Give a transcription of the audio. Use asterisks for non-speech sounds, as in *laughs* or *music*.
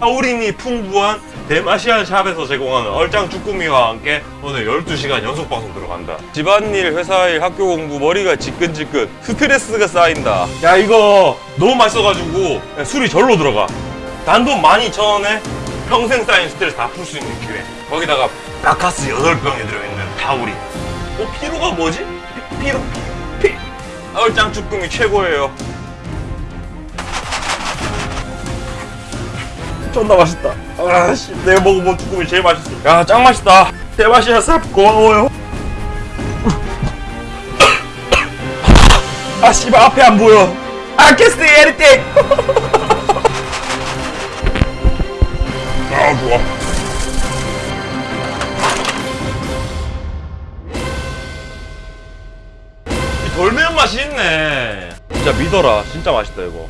타우린이 풍부한 대마시안 샵에서 제공하는 얼짱 쭈꾸미와 함께 오늘 12시간 연속 방송 들어간다. 집안일, 회사일, 학교 공부 머리가 지끈지끈 스트레스가 쌓인다. 야 이거 너무 맛있어가지고 야, 술이 절로 들어가. 단돈 12,000원에 평생 쌓인 스트레스 다 풀 수 있는 기회. 거기다가 바카스 8병이 들어있는 타우린. 어 피로가 뭐지? 피, 피로 피 얼짱 쭈꾸미 최고예요 존나 맛있다. 아씨, 내가 먹어본 쭈꾸미 제일 맛있어. 야, 짱 맛있다. 대맛이야, 쌉 고마워요. *coughs* 아, 씨발 앞에 안 보여. I can't see anything. *laughs* 아, 좋아. 이 돌매운 맛이 있네. 진짜 믿어라. 진짜 맛있다 이거.